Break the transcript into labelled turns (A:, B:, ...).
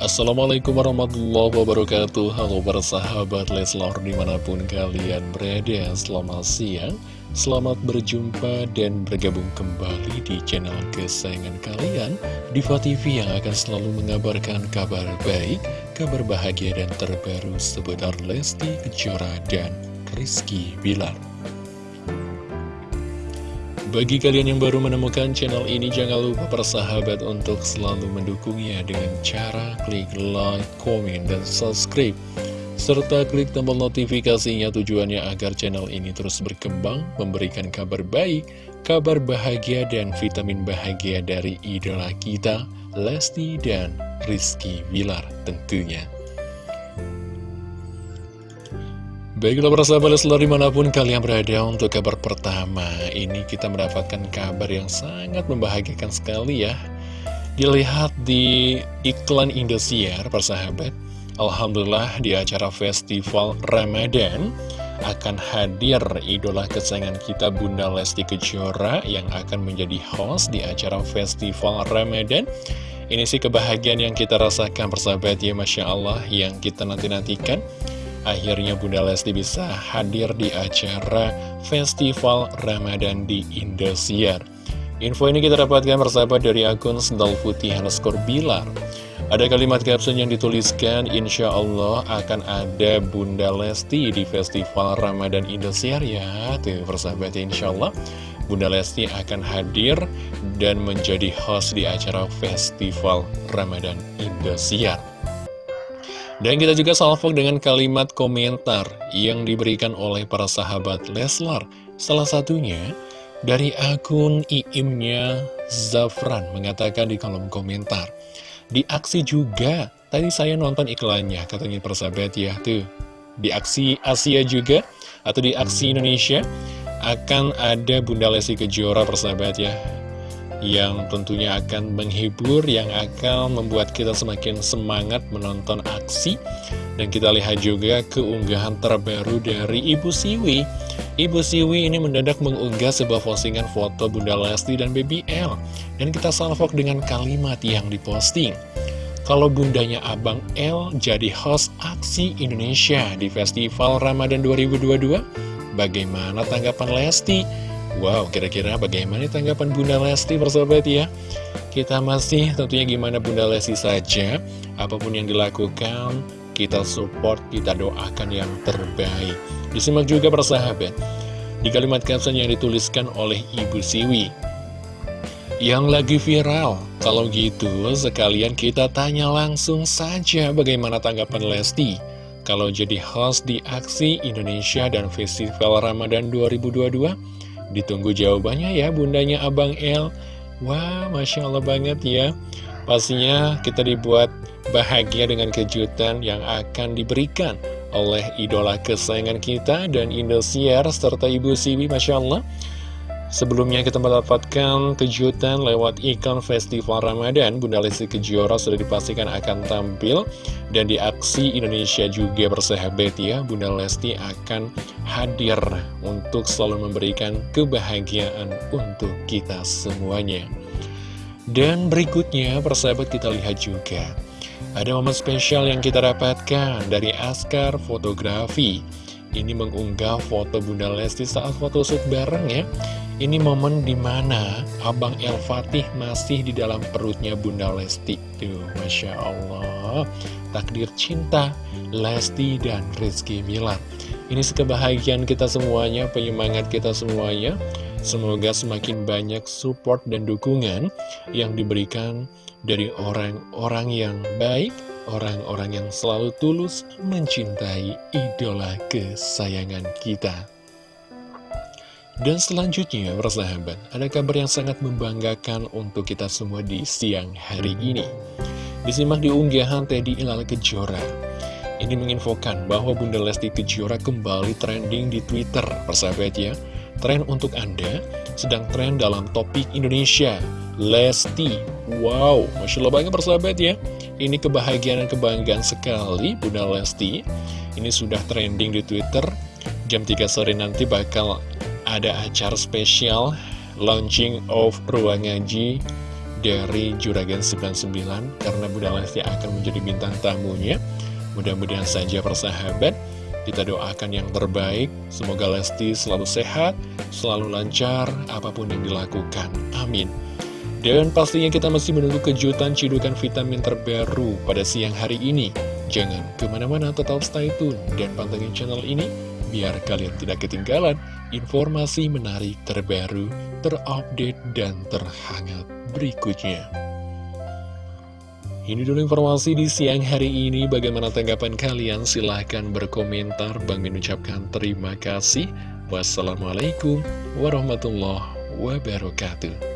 A: Assalamualaikum warahmatullahi wabarakatuh. Halo para sahabat Leslar di mana pun kalian berada Selamat siang Selamat berjumpa dan bergabung kembali di channel kesayangan kalian Diva TV yang akan selalu mengabarkan kabar baik Kabar bahagia dan terbaru seputar Lesti Kejora dan Rizky Bilar bagi kalian yang baru menemukan channel ini, jangan lupa persahabat untuk selalu mendukungnya dengan cara klik like, komen, dan subscribe. Serta klik tombol notifikasinya tujuannya agar channel ini terus berkembang, memberikan kabar baik, kabar bahagia, dan vitamin bahagia dari idola kita, Lesti dan Rizky Bilar tentunya. Baiklah para sahabat Leslar di mana pun kalian berada untuk kabar pertama Ini kita mendapatkan kabar yang sangat membahagiakan sekali ya. Dilihat di iklan Indosiar para sahabat Alhamdulillah di acara festival Ramadan akan hadir idola kesayangan kita Bunda Lesti Kejora yang akan menjadi host di acara festival Ramadan. Ini sih kebahagiaan yang kita rasakan persahabat ya Masya Allah yang kita nanti-nantikan Akhirnya Bunda Lesti bisa hadir di acara Festival Ramadan di Indosiar. Info ini kita dapatkan persahabat dari akun Sendal Putih Bilar. Ada kalimat caption yang dituliskan, Insya Allah akan ada Bunda Lesti di Festival Ramadan Indosiar ya. Tuh persahabat ya, Insya Allah Bunda Lesti akan hadir dan menjadi host di acara Festival Ramadan Indosiar. Dan kita juga salvok dengan kalimat komentar yang diberikan oleh para sahabat Leslar. Salah satunya dari akun IIMnya Zafran mengatakan di kolom komentar. Di aksi juga, tadi saya nonton iklannya, katanya persahabat ya, tuh. Di aksi Asia juga, atau di aksi Indonesia, akan ada Bunda Lesti Kejora persahabat ya yang tentunya akan menghibur, yang akan membuat kita semakin semangat menonton aksi. Dan kita lihat juga keunggahan terbaru dari Ibu Siwi. Ibu Siwi ini mendadak mengunggah sebuah postingan foto Bunda Lesti dan Baby L. Dan kita salvok dengan kalimat yang diposting. Kalau bundanya Abang L jadi host aksi Indonesia di Festival Ramadan 2022, bagaimana tanggapan Lesti? Wow, kira-kira bagaimana tanggapan Bunda Lesti persahabat ya? Kita masih tentunya gimana Bunda Lesti saja, apa pun yang dilakukan, kita support, kita doakan yang terbaik. Disimak juga persahabat, di kalimat caption yang dituliskan oleh Ibu Siwi. Yang lagi viral, kalau gitu sekalian kita tanya langsung saja bagaimana tanggapan Lesti kalau jadi host di Aksi Indonesia dan Festival Ramadan 2022 Ditunggu jawabannya ya bundanya Abang L Wah, Masya Allah banget ya. Pastinya kita dibuat bahagia dengan kejutan yang akan diberikan oleh idola kesayangan kita dan Indosiar serta Ibu Siwi Masya Allah Sebelumnya kita mendapatkan kejutan lewat ikon Festival Ramadan. Bunda Lesti Kejora sudah dipastikan akan tampil. Dan di aksi Indonesia juga bersahabat ya Bunda Lesti akan hadir untuk selalu memberikan kebahagiaan untuk kita semuanya. Dan berikutnya persahabat kita lihat juga. Ada momen spesial yang kita dapatkan dari Askar Fotografi. Ini mengunggah foto Bunda Lesti saat foto shoot bareng ya ini momen di mana Abang El Fatih masih di dalam perutnya Bunda Lesti. Tuh, Masya Allah. Takdir cinta Lesti dan Rizky Milan. Ini sekebahagiaan kita semuanya, penyemangat kita semuanya. Semoga semakin banyak support dan dukungan yang diberikan dari orang-orang yang baik, orang-orang yang selalu tulus mencintai idola kesayangan kita. Dan selanjutnya, persahabat, ada kabar yang sangat membanggakan untuk kita semua di siang hari ini. Disimak di unggahan Teddy Ilal Kejora. Ini menginfokan bahwa Bunda Lesti Kejora kembali trending di Twitter, persahabat ya. Tren untuk Anda sedang tren dalam topik Indonesia. Lesti, wow, Masya Allah banget persahabat ya. Ini kebahagiaan dan kebanggaan sekali Bunda Lesti. Ini sudah trending di Twitter. Jam 3 sore nanti bakal ada acara spesial launching of ruang ngaji dari Juragan 99 karena Bunda Lesti akan menjadi bintang tamunya. Mudah-mudahan saja persahabat, kita doakan yang terbaik. Semoga Lesti selalu sehat, selalu lancar, apa pun yang dilakukan. Amin. Dan pastinya kita masih menunggu kejutan cidukan vitamin terbaru pada siang hari ini. Jangan ke mana-mana tetap stay tune dan pantengin channel ini biar kalian tidak ketinggalan informasi menarik terbaru, terupdate, dan terhangat berikutnya. Ini dulu informasi di siang hari ini. Bagaimana tanggapan kalian? Silahkan berkomentar. Bang Min ucapkan terima kasih. Wassalamualaikum warahmatullahi wabarakatuh.